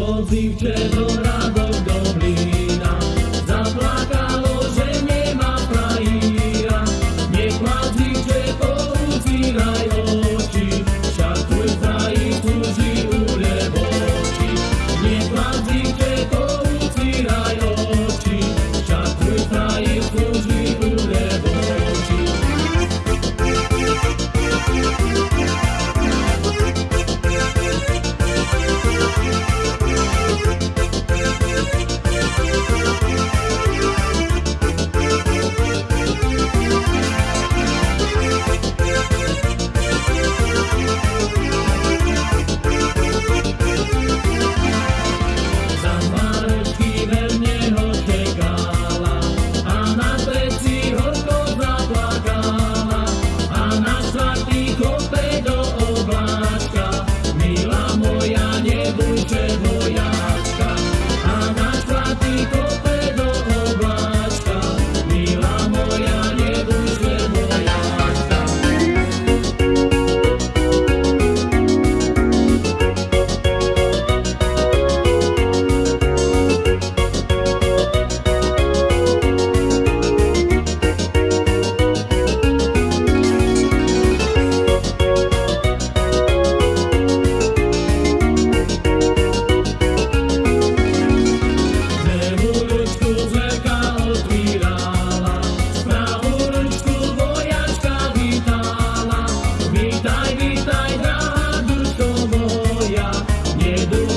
Το δίπλα τώρα. do.